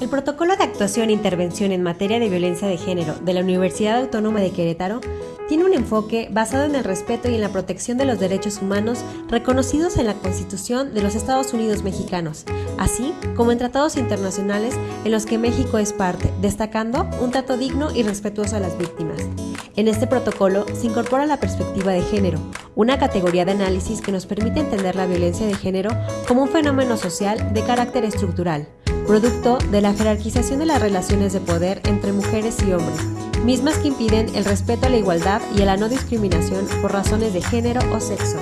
El Protocolo de Actuación e Intervención en Materia de Violencia de Género de la Universidad Autónoma de Querétaro tiene un enfoque basado en el respeto y en la protección de los derechos humanos reconocidos en la Constitución de los Estados Unidos mexicanos, así como en tratados internacionales en los que México es parte, destacando un trato digno y respetuoso a las víctimas. En este protocolo se incorpora la perspectiva de género, una categoría de análisis que nos permite entender la violencia de género como un fenómeno social de carácter estructural, producto de la jerarquización de las relaciones de poder entre mujeres y hombres, mismas que impiden el respeto a la igualdad y a la no discriminación por razones de género o sexo.